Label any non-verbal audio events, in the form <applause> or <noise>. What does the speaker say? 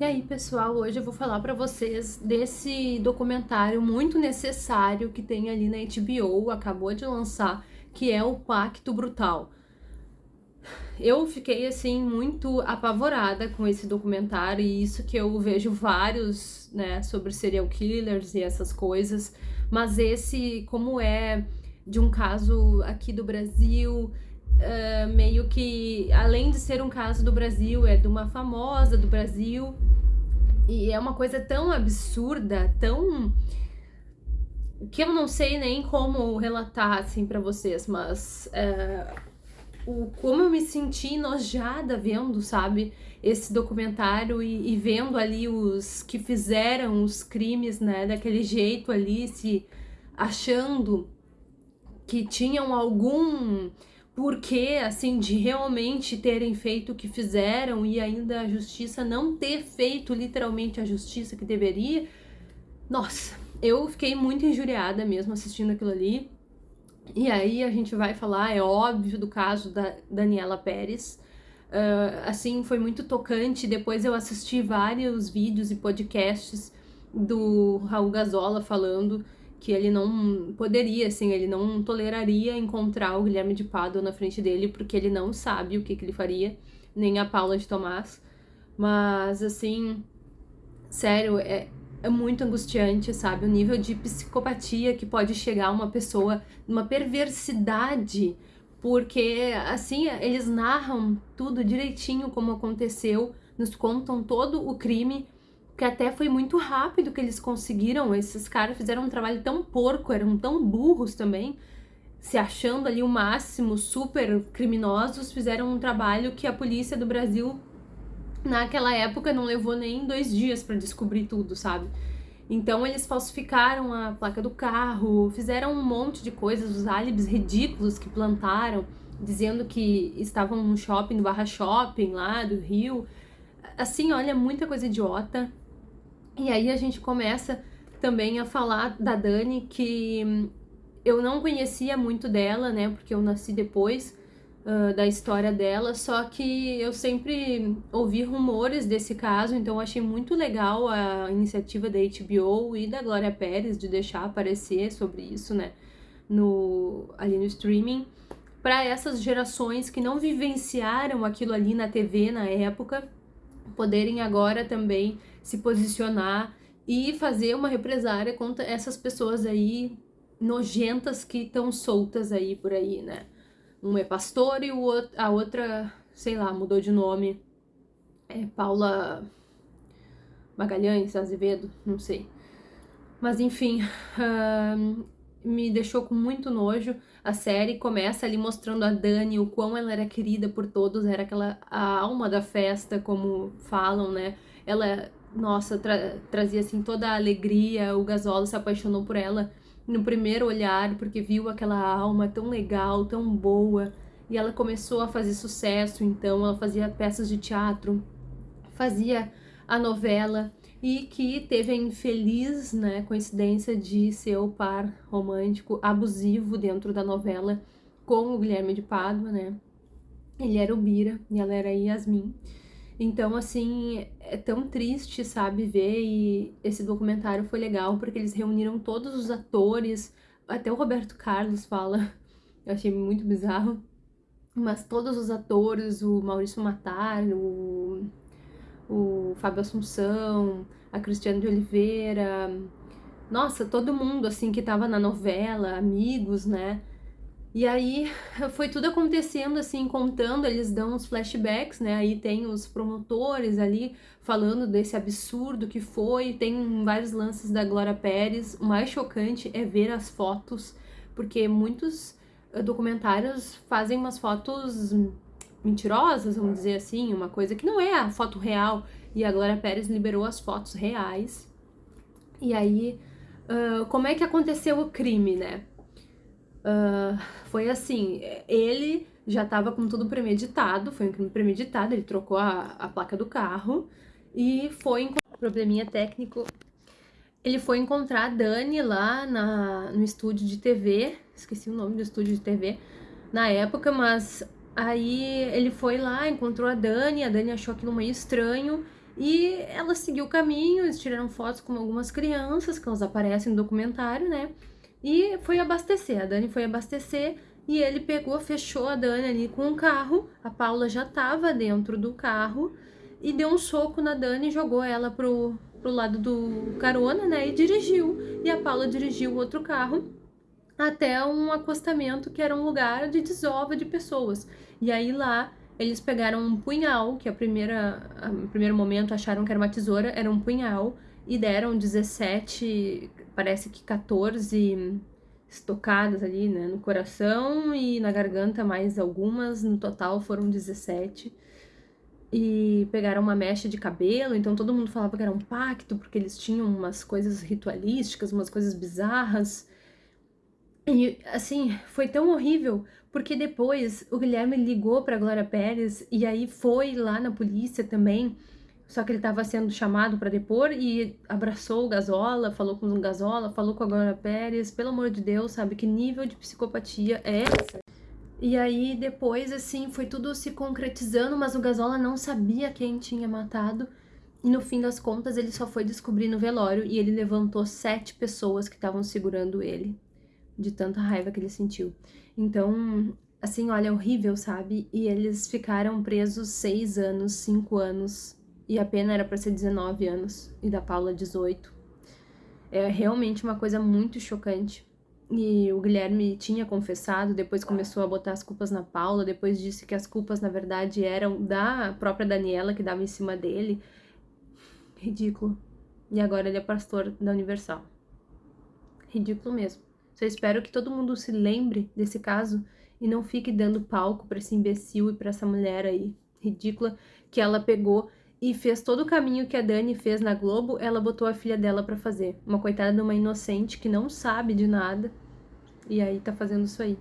E aí, pessoal, hoje eu vou falar para vocês desse documentário muito necessário que tem ali na HBO, acabou de lançar, que é o Pacto Brutal. Eu fiquei, assim, muito apavorada com esse documentário, e isso que eu vejo vários, né, sobre serial killers e essas coisas, mas esse, como é de um caso aqui do Brasil, uh, meio que, além de ser um caso do Brasil, é de uma famosa do Brasil, e é uma coisa tão absurda, tão... que eu não sei nem como relatar, assim, pra vocês, mas... Uh, o, como eu me senti enojada vendo, sabe, esse documentário e, e, vendo ali os que fizeram os crimes, né, daquele jeito ali, se achando que tinham algum porquê, assim, de realmente terem feito o que fizeram e ainda a justiça não ter feito literalmente a justiça que deveria. Nossa, eu fiquei muito injuriada mesmo assistindo aquilo ali. E aí a gente vai falar, é óbvio, do caso da Daniela Pérez. Uh, assim, foi muito tocante. Depois eu assisti vários vídeos e podcasts do Raul Gazola falando que ele não poderia, assim, ele não toleraria encontrar o Guilherme de Pádua na frente dele, porque ele não sabe o que, que ele faria, nem a Paula de Tomás. Mas, assim, sério, é, é muito angustiante, sabe? O nível de psicopatia que pode chegar uma pessoa, uma perversidade, porque, assim, eles narram tudo direitinho como aconteceu, nos contam todo o crime, que até foi muito rápido que eles conseguiram, esses caras fizeram um trabalho tão porco, eram tão burros também, se achando ali o máximo, super criminosos, fizeram um trabalho que a polícia do Brasil, naquela época, não levou nem dois dias para descobrir tudo, sabe? Então eles falsificaram a placa do carro, fizeram um monte de coisas, os álibis ridículos que plantaram, dizendo que estavam no shopping, no Barra Shopping lá do Rio. Assim, olha, muita coisa idiota. E aí a gente começa também a falar da Dani, que eu não conhecia muito dela, né, porque eu nasci depois uh, da história dela, só que eu sempre ouvi rumores desse caso, então eu achei muito legal a iniciativa da HBO e da Glória Pérez de deixar aparecer sobre isso, né, no, ali no streaming, para essas gerações que não vivenciaram aquilo ali na TV na época, poderem agora também se posicionar e fazer uma represária contra essas pessoas aí nojentas que estão soltas aí por aí, né? Um é pastor e outro, a outra, sei lá, mudou de nome. É Paula Magalhães, Azevedo, não sei. Mas enfim, me deixou com muito nojo. A série começa ali mostrando a Dani, o quão ela era querida por todos, era aquela a alma da festa, como falam, né? Ela, nossa, tra trazia assim toda a alegria, o Gasolo se apaixonou por ela no primeiro olhar, porque viu aquela alma tão legal, tão boa, e ela começou a fazer sucesso, então ela fazia peças de teatro, fazia a novela, e que teve a infeliz né, coincidência de ser o par romântico abusivo dentro da novela com o Guilherme de Pádua, né? Ele era o Bira e ela era a Yasmin. Então, assim, é tão triste, sabe, ver e esse documentário foi legal porque eles reuniram todos os atores, até o Roberto Carlos fala, <laughs> eu achei muito bizarro, mas todos os atores, o Maurício Matar, o, o Fábio Assunção, a Cristiane de Oliveira, nossa, todo mundo, assim, que tava na novela, amigos, né, e aí <laughs> foi tudo acontecendo assim, contando, eles dão uns flashbacks, né? Aí tem os promotores ali falando desse absurdo que foi, tem vários lances da Glória Pérez. O mais chocante é ver as fotos, porque muitos eh, documentários fazem umas fotos mentirosas, vamos dizer assim, uma coisa que não é a foto real. E a Glória Pérez liberou as fotos reais. E aí, uh, como é que aconteceu o crime, né? Uh, foi assim, ele já estava com tudo premeditado, foi um crime premeditado, ele trocou a, a placa do carro e foi probleminha técnico. Ele foi encontrar a Dani lá na, no estúdio de TV, esqueci o nome do estúdio de TV na época, mas aí ele foi lá, encontrou a Dani, a Dani achou aquilo meio estranho E ela seguiu o caminho, eles tiraram fotos com algumas crianças, que elas aparecem no documentário, né? E foi abastecer, a Dani foi abastecer e ele pegou, fechou a Dani ali com um carro, a Paula já tava dentro do carro e deu um soco na Dani e jogou ela pro, pro lado do carona, né? E dirigiu. E a Paula dirigiu outro carro até um acostamento que era um lugar de desova de pessoas. E aí lá eles pegaram um punhal, que a primeira, a primeiro momento acharam que era uma tesoura, era um punhal, e deram 17, parece que 14 estocadas ali, né, no coração e na garganta mais algumas, no total foram 17 e pegaram uma mecha de cabelo, então todo mundo falava que era um pacto, porque eles tinham umas coisas ritualísticas, umas coisas bizarras. E, assim, foi tão horrível, porque depois o Guilherme ligou pra Glória Pérez e aí foi lá na polícia também, só que ele estava sendo chamado para depor e abraçou o Gazola, falou com o Gazola, falou com a Glória Pérez, pelo amor de Deus, sabe? Que nível de psicopatia é essa? E aí depois, assim, foi tudo se concretizando, mas o Gazola não sabia quem tinha matado. E no fim das contas, ele só foi descobrir no velório e ele levantou sete pessoas que estavam segurando ele, de tanta raiva que ele sentiu. Então, assim, olha, horrível, sabe? E eles ficaram presos seis anos, cinco anos, e a pena era para ser 19 anos, e da Paula 18. É realmente uma coisa muito chocante. E o Guilherme tinha confessado, depois começou a botar as culpas na Paula, depois disse que as culpas na verdade eram da própria Daniela que dava em cima dele. Ridículo. E agora ele é pastor da Universal. Ridículo mesmo. Só espero que todo mundo se lembre desse caso e não fique dando palco para esse imbecil e para essa mulher aí ridícula que ela pegou e fez todo o caminho que a Dani fez na Globo, ela botou a filha dela para fazer. Uma coitada de uma inocente que não sabe de nada e aí tá fazendo isso aí.